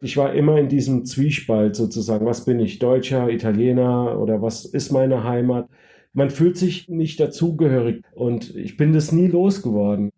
Ich war immer in diesem Zwiespalt sozusagen. Was bin ich? Deutscher, Italiener oder was ist meine Heimat? Man fühlt sich nicht dazugehörig und ich bin das nie losgeworden.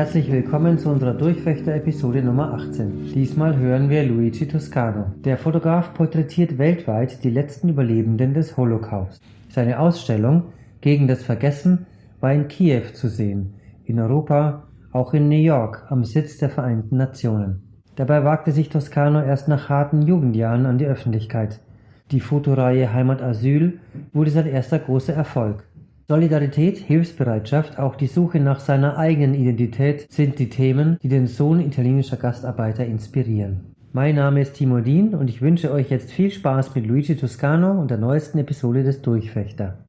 Herzlich willkommen zu unserer Durchfechter-Episode Nummer 18. Diesmal hören wir Luigi Toscano. Der Fotograf porträtiert weltweit die letzten Überlebenden des Holocaust. Seine Ausstellung Gegen das Vergessen war in Kiew zu sehen, in Europa, auch in New York am Sitz der Vereinten Nationen. Dabei wagte sich Toscano erst nach harten Jugendjahren an die Öffentlichkeit. Die Fotoreihe Heimat Asyl wurde sein erster großer Erfolg. Solidarität, Hilfsbereitschaft, auch die Suche nach seiner eigenen Identität sind die Themen, die den Sohn italienischer Gastarbeiter inspirieren. Mein Name ist Timo Dien und ich wünsche euch jetzt viel Spaß mit Luigi Toscano und der neuesten Episode des Durchfechter.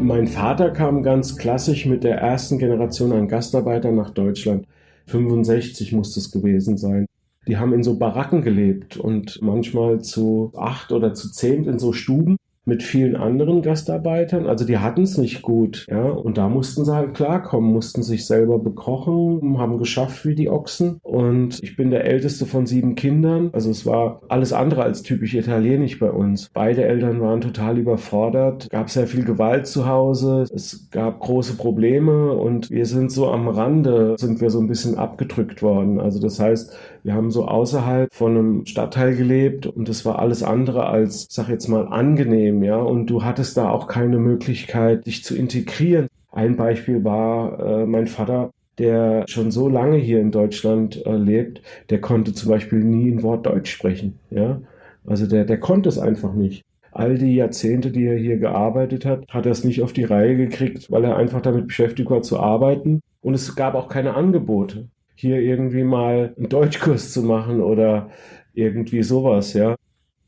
Mein Vater kam ganz klassisch mit der ersten Generation an Gastarbeitern nach Deutschland. 65 muss es gewesen sein die haben in so Baracken gelebt und manchmal zu acht oder zu zehn in so Stuben mit vielen anderen Gastarbeitern. Also die hatten es nicht gut, ja. Und da mussten sie halt klarkommen, mussten sich selber bekochen, haben geschafft wie die Ochsen. Und ich bin der älteste von sieben Kindern. Also es war alles andere als typisch italienisch bei uns. Beide Eltern waren total überfordert. Gab sehr viel Gewalt zu Hause. Es gab große Probleme und wir sind so am Rande, sind wir so ein bisschen abgedrückt worden. Also das heißt, wir haben so außerhalb von einem Stadtteil gelebt und es war alles andere als, sag jetzt mal, angenehm ja, und du hattest da auch keine Möglichkeit, dich zu integrieren. Ein Beispiel war äh, mein Vater, der schon so lange hier in Deutschland äh, lebt, der konnte zum Beispiel nie ein Wort Deutsch sprechen, ja. Also der, der konnte es einfach nicht. All die Jahrzehnte, die er hier gearbeitet hat, hat er es nicht auf die Reihe gekriegt, weil er einfach damit beschäftigt war zu arbeiten. Und es gab auch keine Angebote, hier irgendwie mal einen Deutschkurs zu machen oder irgendwie sowas, ja.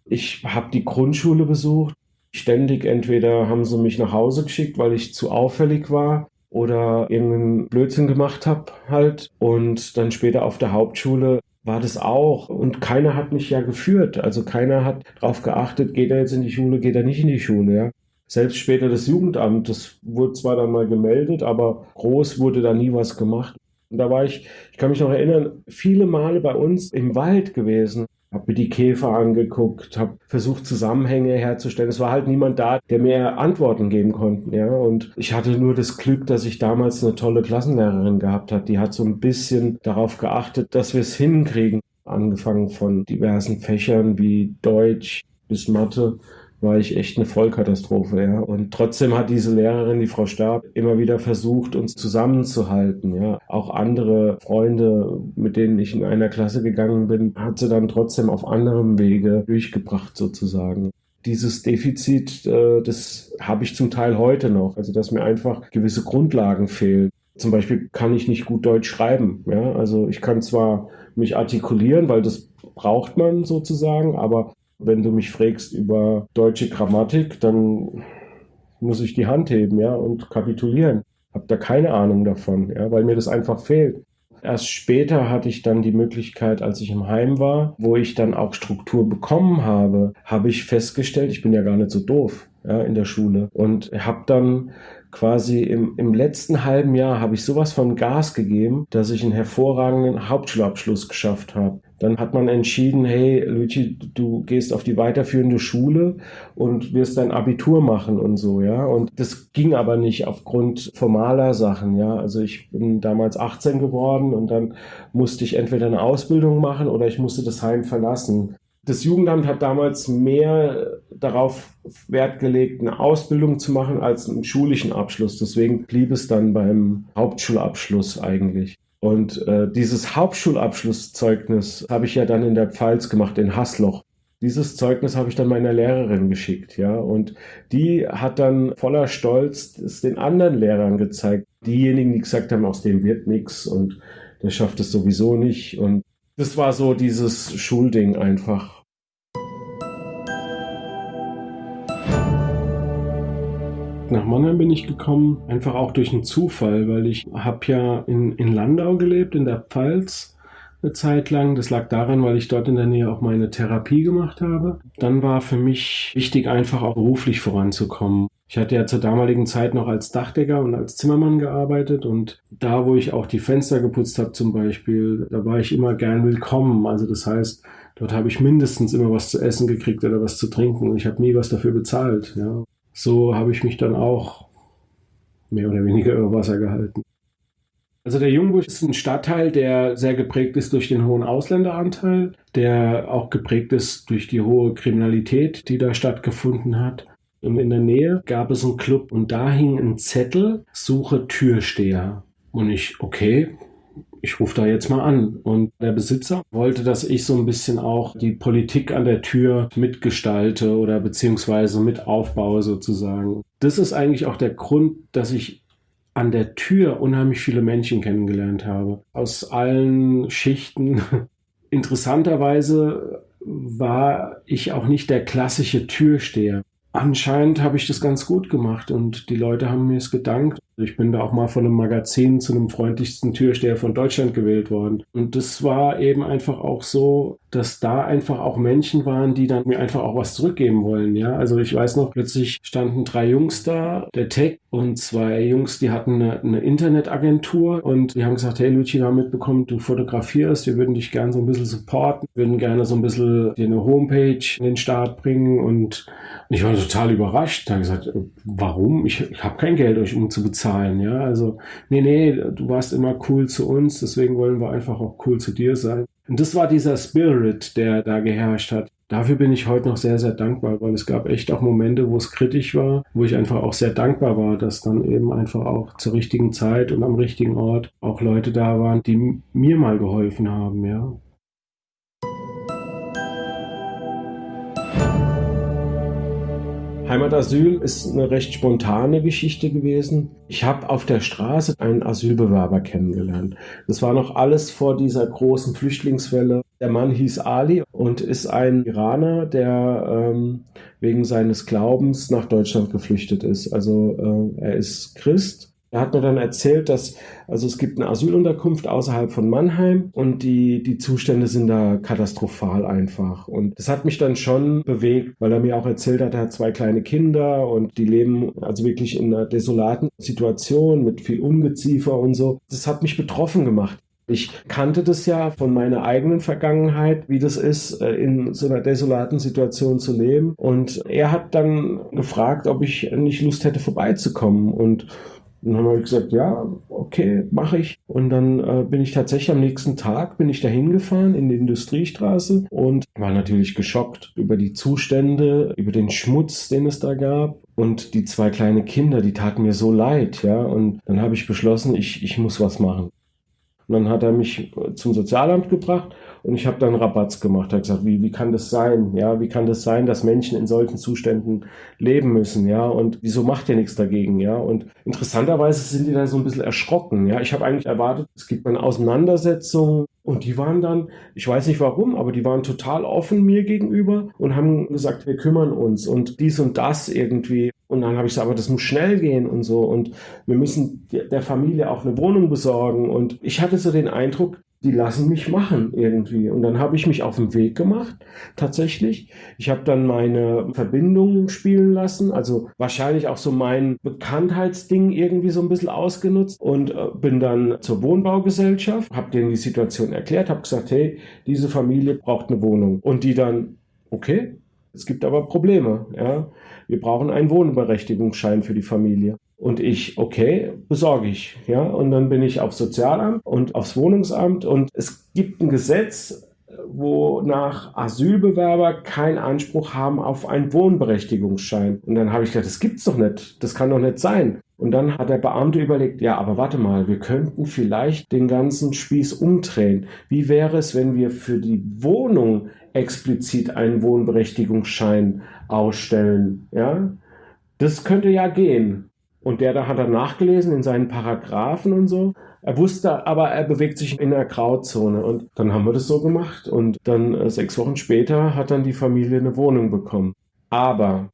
Ich habe die Grundschule besucht, ständig entweder haben sie mich nach Hause geschickt, weil ich zu auffällig war oder irgendeinen Blödsinn gemacht habe halt. Und dann später auf der Hauptschule war das auch. Und keiner hat mich ja geführt. Also keiner hat darauf geachtet, geht er jetzt in die Schule, geht er nicht in die Schule, ja. Selbst später das Jugendamt, das wurde zwar dann mal gemeldet, aber groß wurde da nie was gemacht. Und da war ich, ich kann mich noch erinnern, viele Male bei uns im Wald gewesen habe mir die Käfer angeguckt, habe versucht Zusammenhänge herzustellen. Es war halt niemand da, der mir Antworten geben konnte. Ja, und ich hatte nur das Glück, dass ich damals eine tolle Klassenlehrerin gehabt habe. Die hat so ein bisschen darauf geachtet, dass wir es hinkriegen. Angefangen von diversen Fächern wie Deutsch bis Mathe war ich echt eine Vollkatastrophe, ja. Und trotzdem hat diese Lehrerin, die Frau Stab, immer wieder versucht, uns zusammenzuhalten, ja. Auch andere Freunde, mit denen ich in einer Klasse gegangen bin, hat sie dann trotzdem auf anderem Wege durchgebracht, sozusagen dieses Defizit, äh, das habe ich zum Teil heute noch. Also, dass mir einfach gewisse Grundlagen fehlen. Zum Beispiel kann ich nicht gut Deutsch schreiben. Ja? Also ich kann zwar mich artikulieren, weil das braucht man sozusagen, aber wenn du mich fragst über deutsche Grammatik, dann muss ich die Hand heben, ja, und kapitulieren. Hab da keine Ahnung davon, ja, weil mir das einfach fehlt. Erst später hatte ich dann die Möglichkeit, als ich im Heim war, wo ich dann auch Struktur bekommen habe, habe ich festgestellt, ich bin ja gar nicht so doof ja, in der Schule und habe dann quasi im, im letzten halben Jahr habe ich sowas von Gas gegeben, dass ich einen hervorragenden Hauptschulabschluss geschafft habe. Dann hat man entschieden, hey Luigi, du gehst auf die weiterführende Schule und wirst dein Abitur machen und so, ja. Und das ging aber nicht aufgrund formaler Sachen, ja. Also ich bin damals 18 geworden und dann musste ich entweder eine Ausbildung machen oder ich musste das Heim verlassen. Das Jugendamt hat damals mehr darauf Wert gelegt, eine Ausbildung zu machen als einen schulischen Abschluss. Deswegen blieb es dann beim Hauptschulabschluss eigentlich. Und äh, dieses Hauptschulabschlusszeugnis habe ich ja dann in der Pfalz gemacht, in Hasloch. Dieses Zeugnis habe ich dann meiner Lehrerin geschickt, ja, und die hat dann voller Stolz es den anderen Lehrern gezeigt. Diejenigen, die gesagt haben, aus dem wird nichts und der schafft es sowieso nicht. Und das war so dieses Schulding einfach. Nach Mannheim bin ich gekommen, einfach auch durch einen Zufall, weil ich habe ja in, in Landau gelebt, in der Pfalz eine Zeit lang. Das lag daran, weil ich dort in der Nähe auch meine Therapie gemacht habe. Dann war für mich wichtig, einfach auch beruflich voranzukommen. Ich hatte ja zur damaligen Zeit noch als Dachdecker und als Zimmermann gearbeitet und da, wo ich auch die Fenster geputzt habe zum Beispiel, da war ich immer gern willkommen. Also das heißt, dort habe ich mindestens immer was zu essen gekriegt oder was zu trinken und ich habe nie was dafür bezahlt. Ja so habe ich mich dann auch mehr oder weniger über Wasser gehalten. Also der Jungbusch ist ein Stadtteil, der sehr geprägt ist durch den hohen Ausländeranteil, der auch geprägt ist durch die hohe Kriminalität, die da stattgefunden hat. Und in der Nähe gab es einen Club und da hing ein Zettel, suche Türsteher. Und ich, okay, ich rufe da jetzt mal an. Und der Besitzer wollte, dass ich so ein bisschen auch die Politik an der Tür mitgestalte oder beziehungsweise mit aufbaue sozusagen. Das ist eigentlich auch der Grund, dass ich an der Tür unheimlich viele Menschen kennengelernt habe. Aus allen Schichten. Interessanterweise war ich auch nicht der klassische Türsteher. Anscheinend habe ich das ganz gut gemacht und die Leute haben mir es gedankt. Ich bin da auch mal von einem Magazin zu einem freundlichsten Türsteher von Deutschland gewählt worden. Und das war eben einfach auch so, dass da einfach auch Menschen waren, die dann mir einfach auch was zurückgeben wollen. Ja, also ich weiß noch, plötzlich standen drei Jungs da, der Tech und zwei Jungs, die hatten eine, eine Internetagentur und die haben gesagt, hey Luci, wir haben mitbekommen, du fotografierst, wir würden dich gerne so ein bisschen supporten, würden gerne so ein bisschen dir eine Homepage in den Start bringen und ich war total überrascht. Da habe gesagt, warum? Ich, ich habe kein Geld, euch um zu bezahlen zahlen, ja. Also, nee, nee, du warst immer cool zu uns, deswegen wollen wir einfach auch cool zu dir sein. Und das war dieser Spirit, der da geherrscht hat. Dafür bin ich heute noch sehr, sehr dankbar, weil es gab echt auch Momente, wo es kritisch war, wo ich einfach auch sehr dankbar war, dass dann eben einfach auch zur richtigen Zeit und am richtigen Ort auch Leute da waren, die mir mal geholfen haben, ja. Heimatasyl ist eine recht spontane Geschichte gewesen. Ich habe auf der Straße einen Asylbewerber kennengelernt. Das war noch alles vor dieser großen Flüchtlingswelle. Der Mann hieß Ali und ist ein Iraner, der ähm, wegen seines Glaubens nach Deutschland geflüchtet ist. Also äh, er ist Christ er hat mir dann erzählt, dass also es gibt eine Asylunterkunft außerhalb von Mannheim und die, die Zustände sind da katastrophal einfach. Und das hat mich dann schon bewegt, weil er mir auch erzählt hat, er hat zwei kleine Kinder und die leben also wirklich in einer desolaten Situation mit viel Ungeziefer und so. Das hat mich betroffen gemacht. Ich kannte das ja von meiner eigenen Vergangenheit, wie das ist, äh, in so einer desolaten Situation zu leben. Und er hat dann gefragt, ob ich nicht Lust hätte, vorbeizukommen. Und dann habe ich gesagt, ja, okay, mache ich. Und dann äh, bin ich tatsächlich am nächsten Tag, bin ich da hingefahren in die Industriestraße und war natürlich geschockt über die Zustände, über den Schmutz, den es da gab. Und die zwei kleine Kinder, die taten mir so leid, ja. Und dann habe ich beschlossen, ich, ich muss was machen. Und dann hat er mich zum Sozialamt gebracht und ich habe dann Rabatz gemacht, habe gesagt, wie, wie kann das sein? Ja, wie kann das sein, dass Menschen in solchen Zuständen leben müssen? Ja, und wieso macht ihr nichts dagegen? Ja, und interessanterweise sind die dann so ein bisschen erschrocken. Ja, ich habe eigentlich erwartet, es gibt eine Auseinandersetzung und die waren dann, ich weiß nicht warum, aber die waren total offen mir gegenüber und haben gesagt, wir kümmern uns und dies und das irgendwie. Und dann habe ich gesagt, aber das muss schnell gehen und so. Und wir müssen der Familie auch eine Wohnung besorgen. Und ich hatte so den Eindruck, die lassen mich machen irgendwie. Und dann habe ich mich auf den Weg gemacht, tatsächlich. Ich habe dann meine Verbindungen spielen lassen, also wahrscheinlich auch so mein Bekanntheitsding irgendwie so ein bisschen ausgenutzt und äh, bin dann zur Wohnbaugesellschaft, habe denen die Situation erklärt, habe gesagt, hey, diese Familie braucht eine Wohnung. Und die dann, okay, es gibt aber Probleme, ja. Wir brauchen einen Wohnberechtigungsschein für die Familie. Und ich, okay, besorge ich. Ja, und dann bin ich aufs Sozialamt und aufs Wohnungsamt und es gibt ein Gesetz, wonach Asylbewerber keinen Anspruch haben auf einen Wohnberechtigungsschein. Und dann habe ich gedacht, das gibt's doch nicht. Das kann doch nicht sein. Und dann hat der Beamte überlegt, ja, aber warte mal, wir könnten vielleicht den ganzen Spieß umdrehen. Wie wäre es, wenn wir für die Wohnung explizit einen Wohnberechtigungsschein ausstellen? Ja, das könnte ja gehen. Und der da hat er nachgelesen in seinen Paragraphen und so. Er wusste aber, er bewegt sich in der Grauzone. Und dann haben wir das so gemacht. Und dann äh, sechs Wochen später hat dann die Familie eine Wohnung bekommen. Aber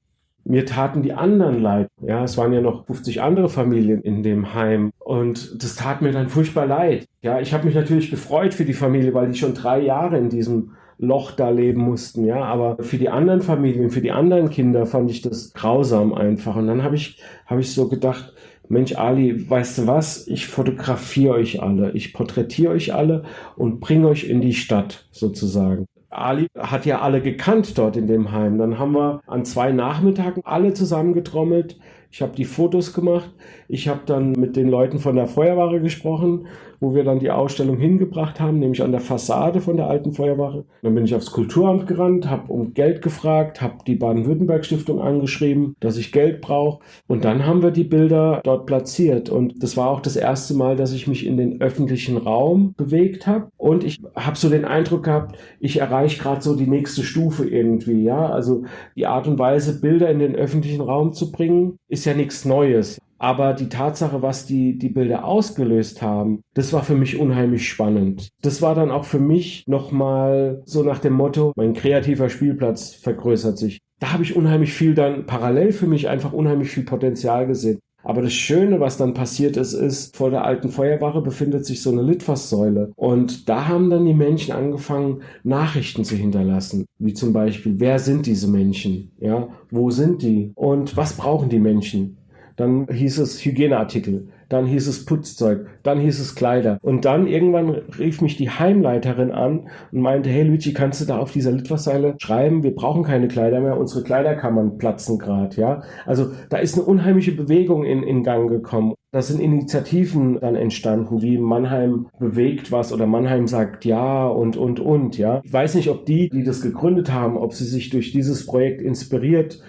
mir taten die anderen leid. Ja, es waren ja noch 50 andere Familien in dem Heim und das tat mir dann furchtbar leid. Ja, ich habe mich natürlich gefreut für die Familie, weil die schon drei Jahre in diesem Loch da leben mussten, ja, aber für die anderen Familien, für die anderen Kinder fand ich das grausam einfach und dann habe ich habe ich so gedacht, Mensch Ali, weißt du was? Ich fotografiere euch alle, ich porträtiere euch alle und bringe euch in die Stadt sozusagen. Ali hat ja alle gekannt dort in dem Heim. Dann haben wir an zwei Nachmittagen alle zusammengetrommelt. Ich habe die Fotos gemacht. Ich habe dann mit den Leuten von der Feuerwache gesprochen wo wir dann die Ausstellung hingebracht haben, nämlich an der Fassade von der alten Feuerwache. Dann bin ich aufs Kulturamt gerannt, habe um Geld gefragt, habe die Baden-Württemberg-Stiftung angeschrieben, dass ich Geld brauche. Und dann haben wir die Bilder dort platziert. Und das war auch das erste Mal, dass ich mich in den öffentlichen Raum bewegt habe. Und ich habe so den Eindruck gehabt, ich erreiche gerade so die nächste Stufe irgendwie. Ja, also die Art und Weise, Bilder in den öffentlichen Raum zu bringen, ist ja nichts Neues. Aber die Tatsache, was die, die Bilder ausgelöst haben, das war für mich unheimlich spannend. Das war dann auch für mich nochmal so nach dem Motto, mein kreativer Spielplatz vergrößert sich. Da habe ich unheimlich viel dann parallel für mich einfach unheimlich viel Potenzial gesehen. Aber das Schöne, was dann passiert ist, ist, vor der alten Feuerwache befindet sich so eine Litfaßsäule. Und da haben dann die Menschen angefangen, Nachrichten zu hinterlassen. Wie zum Beispiel, wer sind diese Menschen? Ja, wo sind die? Und was brauchen die Menschen? Dann hieß es Hygieneartikel, dann hieß es Putzzeug, dann hieß es Kleider. Und dann irgendwann rief mich die Heimleiterin an und meinte, hey Luigi, kannst du da auf dieser Litfaßseile schreiben, wir brauchen keine Kleider mehr, unsere Kleiderkammern platzen gerade, ja. Also da ist eine unheimliche Bewegung in, in Gang gekommen. Da sind Initiativen dann entstanden, wie Mannheim bewegt was oder Mannheim sagt ja und, und, und, ja. Ich weiß nicht, ob die, die das gegründet haben, ob sie sich durch dieses Projekt inspiriert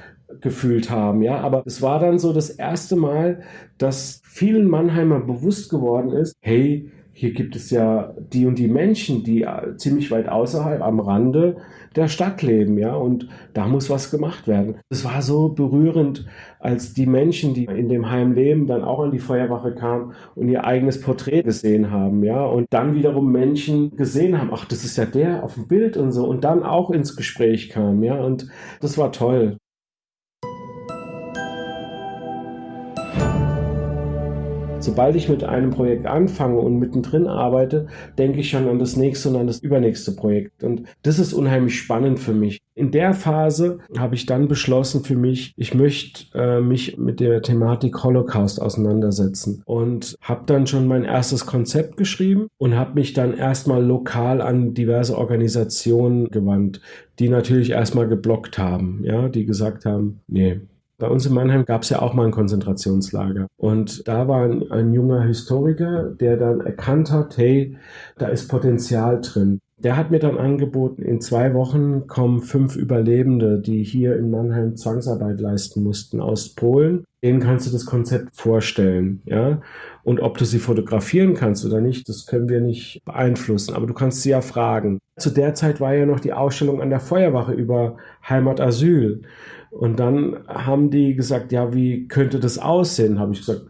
gefühlt haben, ja. Aber es war dann so das erste Mal, dass vielen Mannheimer bewusst geworden ist, hey, hier gibt es ja die und die Menschen, die äh, ziemlich weit außerhalb am Rande der Stadt leben, ja, und da muss was gemacht werden. Es war so berührend, als die Menschen, die in dem Heim leben, dann auch an die Feuerwache kamen und ihr eigenes Porträt gesehen haben, ja, und dann wiederum Menschen gesehen haben, ach, das ist ja der auf dem Bild und so, und dann auch ins Gespräch kam, ja, und das war toll. Sobald ich mit einem Projekt anfange und mittendrin arbeite, denke ich schon an das nächste und an das übernächste Projekt. Und das ist unheimlich spannend für mich. In der Phase habe ich dann beschlossen für mich, ich möchte äh, mich mit der Thematik Holocaust auseinandersetzen und habe dann schon mein erstes Konzept geschrieben und habe mich dann erstmal lokal an diverse Organisationen gewandt, die natürlich erstmal geblockt haben, ja, die gesagt haben, nee, bei uns in Mannheim gab es ja auch mal ein Konzentrationslager. Und da war ein, ein, junger Historiker, der dann erkannt hat, hey, da ist Potenzial drin. Der hat mir dann angeboten, in zwei Wochen kommen fünf Überlebende, die hier in Mannheim Zwangsarbeit leisten mussten, aus Polen. Denen kannst du das Konzept vorstellen, ja. Und ob du sie fotografieren kannst oder nicht, das können wir nicht beeinflussen. Aber du kannst sie ja fragen. Zu der Zeit war ja noch die Ausstellung an der Feuerwache über Heimatasyl. Und dann haben die gesagt, ja, wie könnte das aussehen? Habe ich gesagt,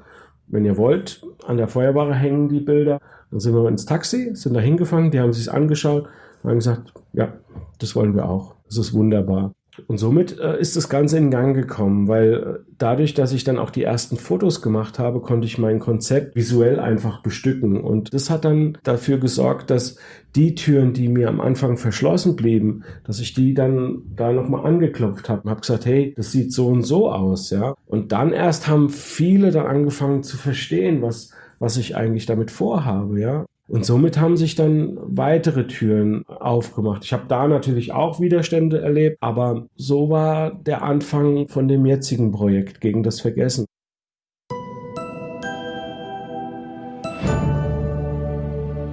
wenn ihr wollt, an der Feuerwache hängen die Bilder. Dann sind wir ins Taxi, sind da hingefahren, die haben sich angeschaut und haben gesagt, ja, das wollen wir auch. Das ist wunderbar. Und somit äh, ist das Ganze in Gang gekommen, weil äh, dadurch, dass ich dann auch die ersten Fotos gemacht habe, konnte ich mein Konzept visuell einfach bestücken. Und das hat dann dafür gesorgt, dass die Türen, die mir am Anfang verschlossen blieben, dass ich die dann da nochmal angeklopft habe und habe gesagt, hey, das sieht so und so aus, ja. Und dann erst haben viele dann angefangen zu verstehen, was, was ich eigentlich damit vorhabe, ja. Und somit haben sich dann weitere Türen aufgemacht. Ich habe da natürlich auch Widerstände erlebt, aber so war der Anfang von dem jetzigen Projekt gegen das Vergessen.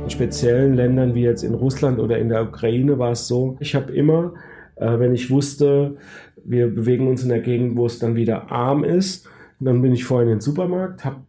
In speziellen Ländern wie jetzt in Russland oder in der Ukraine war es so, ich habe immer, äh, wenn ich wusste, wir bewegen uns in der Gegend, wo es dann wieder arm ist, dann bin ich vorhin in den Supermarkt, habe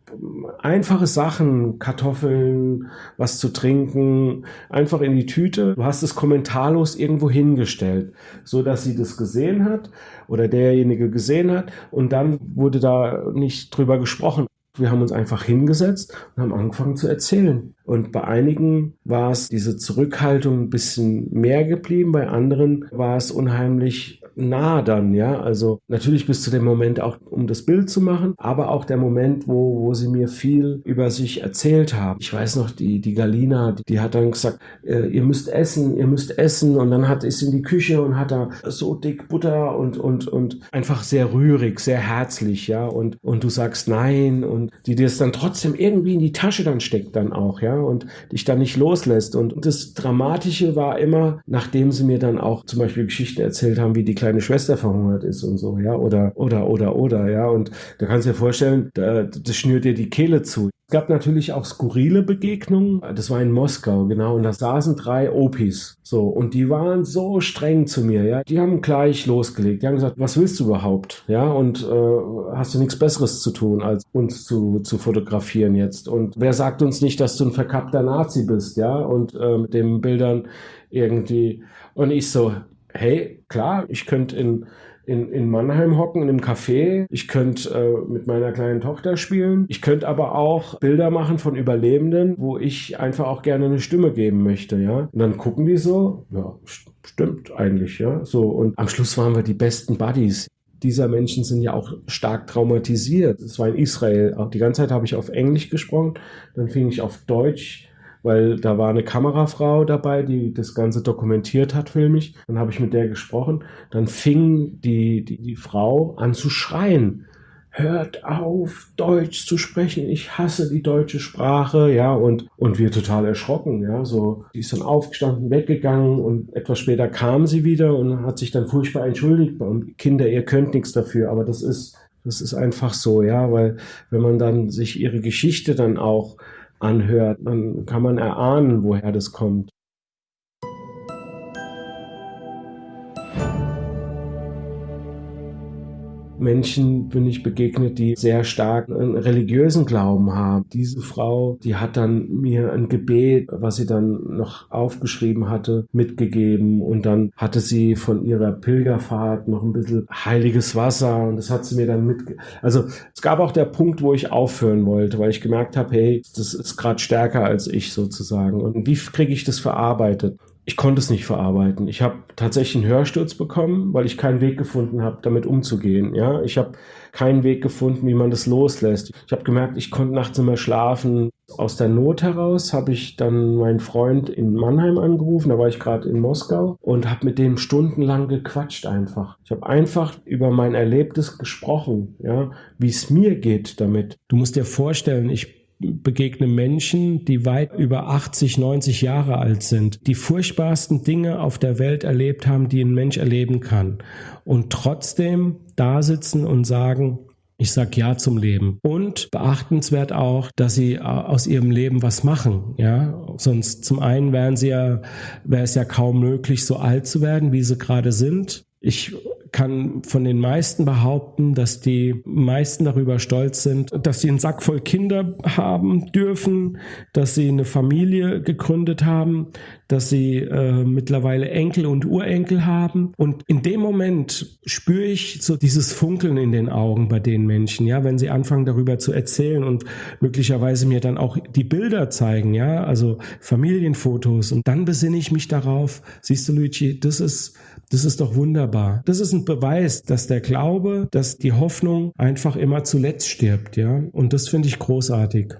einfache Sachen, Kartoffeln, was zu trinken, einfach in die Tüte. Du hast es kommentarlos irgendwo hingestellt, so dass sie das gesehen hat oder derjenige gesehen hat und dann wurde da nicht drüber gesprochen. Wir haben uns einfach hingesetzt und haben angefangen zu erzählen. Und bei einigen war es diese Zurückhaltung ein bisschen mehr geblieben, bei anderen war es unheimlich nah dann, ja. Also natürlich bis zu dem Moment auch, um das Bild zu machen, aber auch der Moment, wo, wo sie mir viel über sich erzählt haben. Ich weiß noch, die, die Galina, die, die hat dann gesagt, äh, ihr müsst essen, ihr müsst essen. Und dann hat, ist in die Küche und hat da so dick Butter und, und, und einfach sehr rührig, sehr herzlich, ja. Und, und du sagst nein und die dir es dann trotzdem irgendwie in die Tasche dann steckt dann auch, ja. Und dich dann nicht loslässt. Und das Dramatische war immer, nachdem sie mir dann auch zum Beispiel Geschichten erzählt haben, wie die kleine Schwester verhungert ist und so, ja, oder, oder, oder, oder, ja, und da kannst du dir vorstellen, da, das schnürt dir die Kehle zu. Es gab natürlich auch skurrile Begegnungen. Das war in Moskau, genau. Und da saßen drei Opis. So. Und die waren so streng zu mir, ja. Die haben gleich losgelegt. Die haben gesagt, was willst du überhaupt? Ja. Und äh, hast du nichts Besseres zu tun, als uns zu, zu fotografieren jetzt? Und wer sagt uns nicht, dass du ein verkappter Nazi bist, ja? Und äh, mit den Bildern irgendwie. Und ich so, hey, klar, ich könnte in, in, in Mannheim hocken, in einem Café. Ich könnte äh, mit meiner kleinen Tochter spielen. Ich könnte aber auch Bilder machen von Überlebenden, wo ich einfach auch gerne eine Stimme geben möchte, ja. Und dann gucken die so, ja, stimmt eigentlich, ja. So, und am Schluss waren wir die besten Buddies dieser Menschen sind ja auch stark traumatisiert. Es war in Israel. Die ganze Zeit habe ich auf Englisch gesprochen. Dann fing ich auf Deutsch weil da war eine Kamerafrau dabei, die das Ganze dokumentiert hat filmisch. Dann habe ich mit der gesprochen. Dann fing die, die, die Frau an zu schreien. Hört auf, Deutsch zu sprechen. Ich hasse die deutsche Sprache, ja, und, und wir total erschrocken, ja, so. Die ist dann aufgestanden, weggegangen und etwas später kam sie wieder und hat sich dann furchtbar entschuldigt. Kinder, ihr könnt nichts dafür, aber das ist, das ist einfach so, ja, weil wenn man dann sich ihre Geschichte dann auch anhört, dann kann man erahnen, woher das kommt. Menschen bin ich begegnet, die sehr stark einen religiösen Glauben haben. Diese Frau, die hat dann mir ein Gebet, was sie dann noch aufgeschrieben hatte, mitgegeben und dann hatte sie von ihrer Pilgerfahrt noch ein bisschen heiliges Wasser und das hat sie mir dann mitgegeben. Also es gab auch der Punkt, wo ich aufhören wollte, weil ich gemerkt habe, hey, das ist gerade stärker als ich sozusagen. Und wie kriege ich das verarbeitet? Ich konnte es nicht verarbeiten. Ich habe tatsächlich einen Hörsturz bekommen, weil ich keinen Weg gefunden habe, damit umzugehen. Ja, ich habe keinen Weg gefunden, wie man das loslässt. Ich habe gemerkt, ich konnte nachts immer schlafen. Aus der Not heraus habe ich dann meinen Freund in Mannheim angerufen. Da war ich gerade in Moskau und habe mit dem stundenlang gequatscht einfach. Ich habe einfach über mein Erlebtes gesprochen, ja, wie es mir geht damit. Du musst dir vorstellen, ich begegne Menschen, die weit über 80, 90 Jahre alt sind, die furchtbarsten Dinge auf der Welt erlebt haben, die ein Mensch erleben kann. Und trotzdem da sitzen und sagen, ich sag ja zum Leben. Und beachtenswert auch, dass sie aus ihrem Leben was machen. Ja, sonst zum einen wären sie ja, wäre es ja kaum möglich, so alt zu werden, wie sie gerade sind. Ich kann von den meisten behaupten, dass die meisten darüber stolz sind, dass sie einen Sack voll Kinder haben dürfen, dass sie eine Familie gegründet haben, dass sie äh, mittlerweile Enkel und Urenkel haben. Und in dem Moment spüre ich so dieses Funkeln in den Augen bei den Menschen, ja, wenn sie anfangen darüber zu erzählen und möglicherweise mir dann auch die Bilder zeigen, ja, also Familienfotos. Und dann besinne ich mich darauf, siehst du, Luigi, das ist das ist doch wunderbar. Das ist ein Beweis, dass der Glaube, dass die Hoffnung einfach immer zuletzt stirbt, ja. Und das finde ich großartig.